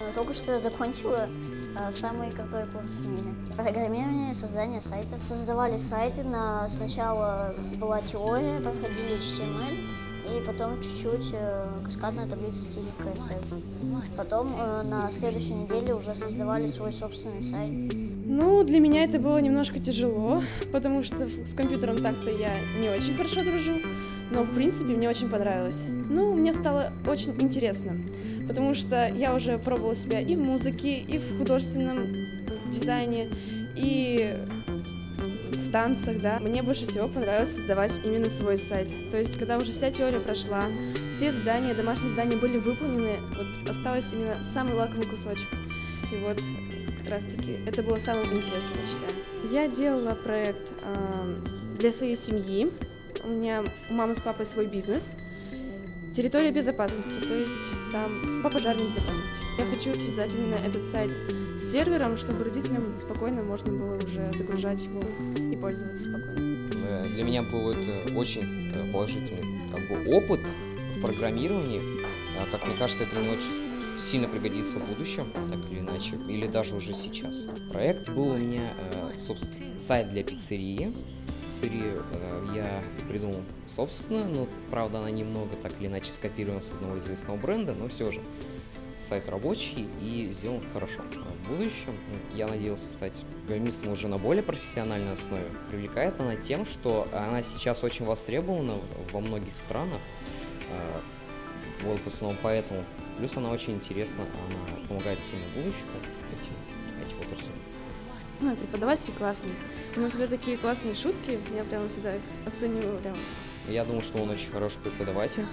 Но Только что я закончила э, самый крутой курс в мире. Программирование создание сайтов. Создавали сайты, на... сначала была теория, проходили HTML, и потом чуть-чуть э, каскадная таблица стиля CSS. Потом э, на следующей неделе уже создавали свой собственный сайт. Ну, для меня это было немножко тяжело, потому что с компьютером так-то я не очень хорошо дружу, но в принципе мне очень понравилось. Ну, мне стало очень интересно, потому что я уже пробовала себя и в музыке, и в художественном дизайне, и в танцах, да. Мне больше всего понравилось создавать именно свой сайт. То есть, когда уже вся теория прошла, все задания, домашние задания были выполнены, вот осталось именно самый лакомый кусочек. И вот как раз-таки это было самым интересным, я считаю. Я делала проект э, для своей семьи. У меня у мамы с папой свой бизнес. Территория безопасности, то есть там по пожарной безопасности. Я хочу связать именно этот сайт с сервером, чтобы родителям спокойно можно было уже загружать его и пользоваться спокойно. Э, Для меня был это очень э, положительный как бы, опыт в программировании. А, Как мне кажется, это мне очень сильно пригодится в будущем, так или иначе, или даже уже сейчас. Проект был у меня э, собственно, сайт для пиццерии. Пиццерию э, я придумал собственно, но правда она немного так или иначе скопирована с одного известного бренда, но все же сайт рабочий и сделан хорошо. А В будущем ну, я надеялся стать программистом уже на более профессиональной основе. Привлекает она тем, что она сейчас очень востребована во многих странах. А, Вот в основном поэтому. Плюс она очень интересна, она помогает сильно будущему этим. Ну, и преподаватель классный. У него всегда такие классные шутки, я прям всегда их оцениваю прям. Я думаю, что он очень хороший преподаватель.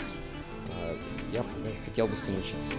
А, Я хотел бы с ним учиться.